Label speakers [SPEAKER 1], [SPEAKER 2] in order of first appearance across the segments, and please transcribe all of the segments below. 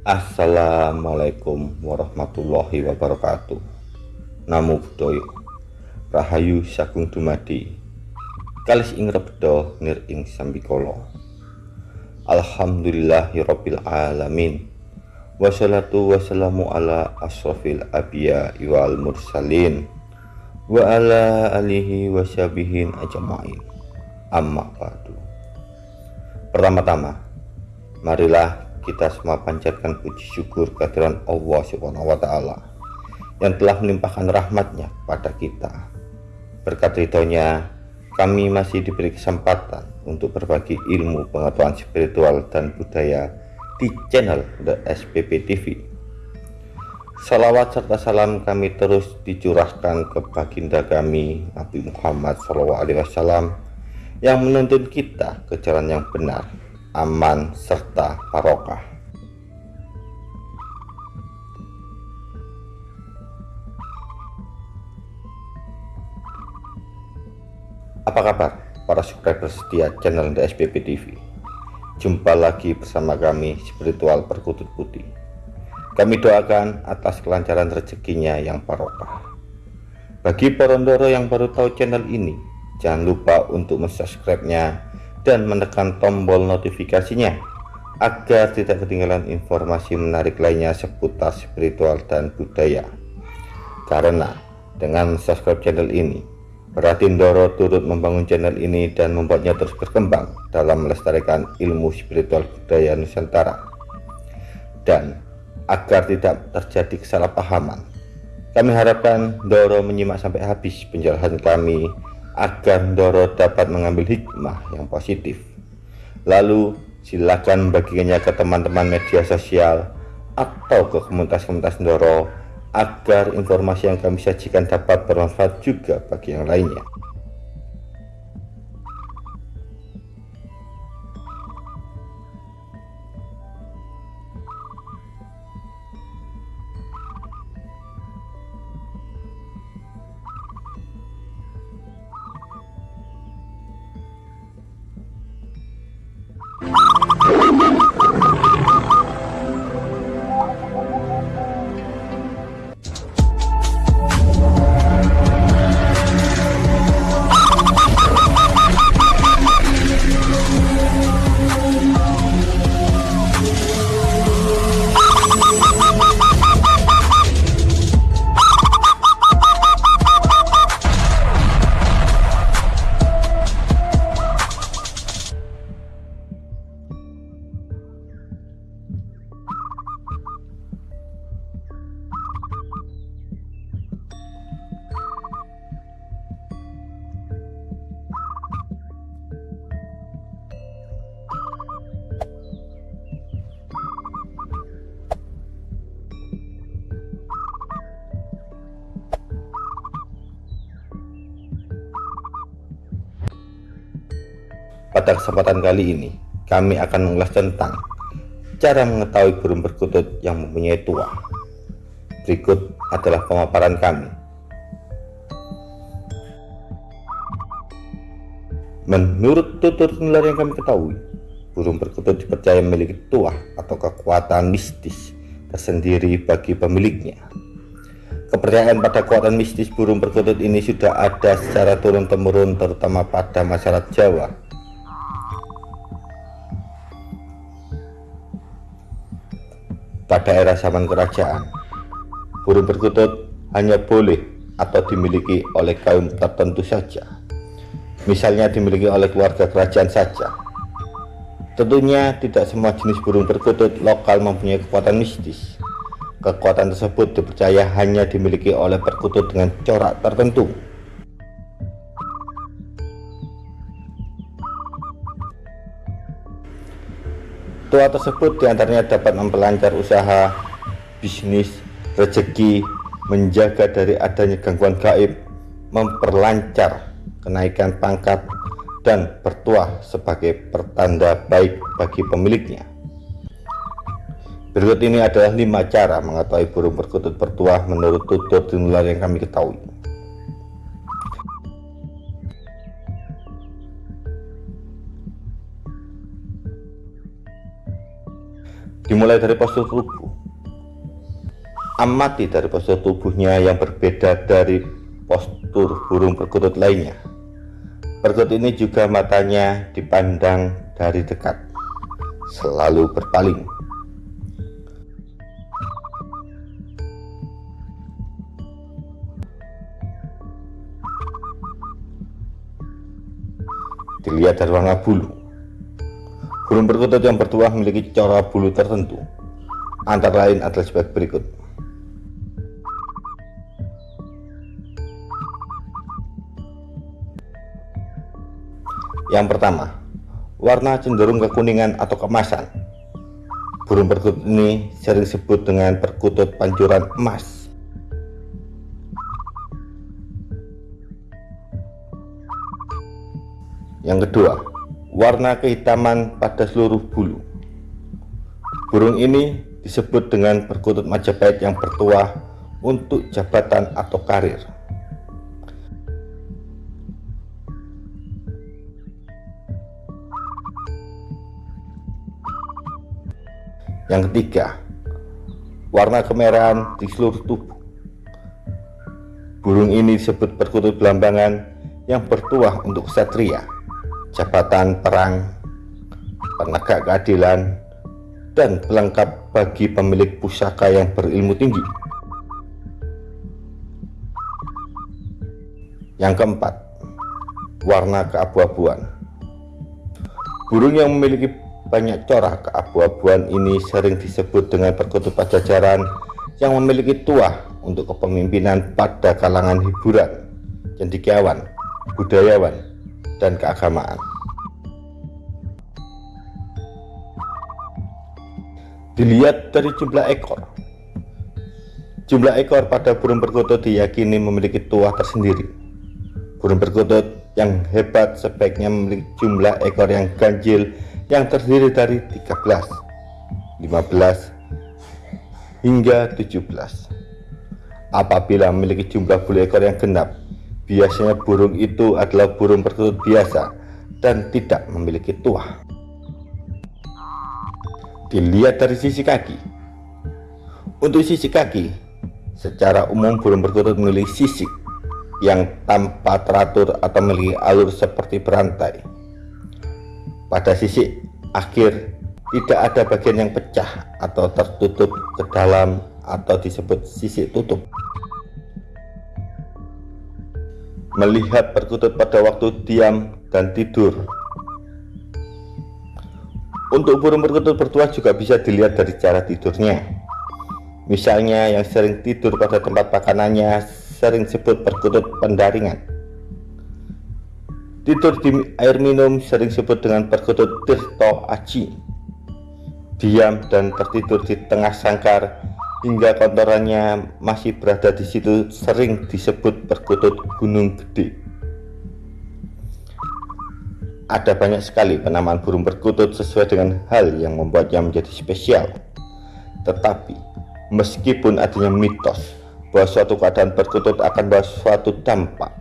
[SPEAKER 1] Assalamualaikum warahmatullahi wabarakatuh. Namo Buddhaya Rahayu Sagung Dumadi. Kalis ing rebdo nir ing sambikolo Alhamdulillahirabbil alamin. Wassalatu wassalamu ala asrafil abiya wal mursalin Wa ala alihi wasyabihin ajma'in. Amma ba'du. Pertama-tama Marilah kita semua panjatkan puji syukur kehadiran Allah Subhanahu wa taala yang telah melimpahkan rahmatnya pada kita. Berkat ridhonya, kami masih diberi kesempatan untuk berbagi ilmu pengetahuan spiritual dan budaya di channel The SPP TV. Salawat serta salam kami terus dicurahkan ke baginda kami Nabi Muhammad SAW yang menuntun kita ke jalan yang benar, aman, serta barokah. Apa kabar para subscriber setia channel The SPP TV? Jumpa lagi bersama kami spiritual perkutut putih. Kami doakan atas kelancaran rezekinya yang barokah. Bagi porondoro yang baru tahu channel ini, jangan lupa untuk mensubscribe-nya dan menekan tombol notifikasinya agar tidak ketinggalan informasi menarik lainnya seputar spiritual dan budaya. Karena dengan subscribe channel ini, Berarti Ndoro turut membangun channel ini dan membuatnya terus berkembang dalam melestarikan ilmu spiritual budaya Nusantara. Dan agar tidak terjadi kesalahpahaman, kami harapkan Ndoro menyimak sampai habis penjelasan kami agar Ndoro dapat mengambil hikmah yang positif. Lalu silakan bagikannya ke teman-teman media sosial atau ke komunitas-komunitas Ndoro agar informasi yang kami sajikan dapat bermanfaat juga bagi yang lainnya. Pada kesempatan kali ini, kami akan mengulas tentang cara mengetahui burung perkutut yang mempunyai tua. Berikut adalah pemaparan kami. Menurut tutur nular yang kami ketahui, burung perkutut dipercaya memiliki tuah atau kekuatan mistis tersendiri bagi pemiliknya. Kepercayaan pada kekuatan mistis burung perkutut ini sudah ada secara turun-temurun terutama pada masyarakat Jawa pada era zaman kerajaan. Burung perkutut hanya boleh atau dimiliki oleh kaum tertentu saja. Misalnya dimiliki oleh keluarga kerajaan saja. Tentunya tidak semua jenis burung perkutut lokal mempunyai kekuatan mistis. Kekuatan tersebut dipercaya hanya dimiliki oleh perkutut dengan corak tertentu. Tua tersebut di antaranya dapat memperlancar usaha, bisnis, rezeki, menjaga dari adanya gangguan gaib, memperlancar kenaikan pangkat, dan bertuah sebagai pertanda baik bagi pemiliknya. Berikut ini adalah lima cara mengetahui burung perkutut bertuah menurut tutur tinular yang kami ketahui. Dimulai dari postur tubuh. Amati dari postur tubuhnya yang berbeda dari postur burung perkutut lainnya. Perkutut ini juga matanya dipandang dari dekat selalu berpaling. Dilihat dari warna bulu burung perkutut yang bertuah memiliki corak bulu tertentu. Antara lain adalah sebagai berikut. Yang pertama warna cenderung kekuningan atau kemasan. Burung perkutut ini sering disebut dengan perkutut pancuran emas. Yang kedua, warna kehitaman pada seluruh bulu. Burung ini disebut dengan perkutut Majapahit yang bertuah untuk jabatan atau karir. Yang ketiga, warna kemerahan di seluruh tubuh. Burung ini disebut perkutut belambangan yang bertuah untuk satria jabatan perang, penegak keadilan, dan pelengkap bagi pemilik pusaka yang berilmu tinggi. Yang keempat, warna keabu-abuan. Burung yang memiliki banyak corak keabu-abuan ini sering disebut dengan perkutut pajajaran yang memiliki tuah untuk kepemimpinan pada kalangan hiburan, cendikiawan, budayawan, dan keagamaan. Dilihat dari jumlah ekor. Jumlah ekor pada burung perkutut diyakini memiliki tuah tersendiri. Burung perkutut yang hebat sebaiknya memiliki jumlah ekor yang ganjil yang terdiri dari 13, 15, hingga 17. Apabila memiliki jumlah bulu ekor yang genap, Biasanya burung itu adalah burung perkutut biasa dan tidak memiliki tuah. Dilihat dari sisi kaki. Untuk sisi kaki, secara umum burung perkutut memiliki sisik yang tanpa teratur atau memiliki alur seperti berantai. Pada sisi akhir tidak ada bagian yang pecah atau tertutup ke dalam atau disebut sisik tutup. Melihat perkutut pada waktu diam dan tidur. Untuk burung perkutut bertuah juga bisa dilihat dari cara tidurnya. Misalnya yang sering tidur pada tempat makanannya sering disebut perkutut pendaringan. Tidur di air minum sering disebut dengan perkutut tirto aji. Diam dan tertidur di tengah sangkar hingga kontorannya masih berada di situ sering disebut perkutut gunung gede. Ada banyak sekali penamaan burung perkutut sesuai dengan hal yang membuatnya menjadi spesial. Tetapi meskipun adanya mitos bahwa suatu keadaan perkutut akan bawa suatu dampak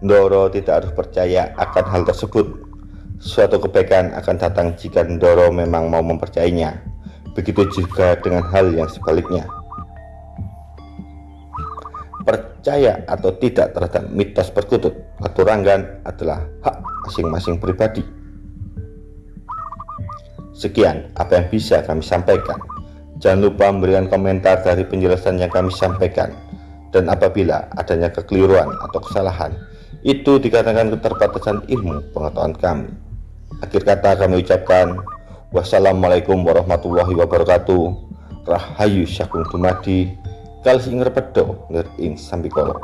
[SPEAKER 1] Ndoro tidak harus percaya akan hal tersebut. Suatu kebaikan akan datang jika Ndoro memang mau mempercayainya. Begitu juga dengan hal yang sebaliknya percaya atau tidak terhadap mitos perkutut atau ranggan adalah hak masing-masing pribadi. Sekian apa yang bisa kami sampaikan. Jangan lupa memberikan komentar dari penjelasan yang kami sampaikan. Dan apabila adanya kekeliruan atau kesalahan, itu dikatakan keterbatasan ilmu pengetahuan kami. Akhir kata kami ucapkan, wassalamualaikum warahmatullahi wabarakatuh. Rahayu Syakung Dumadi, Kal sing repedo ing sambikala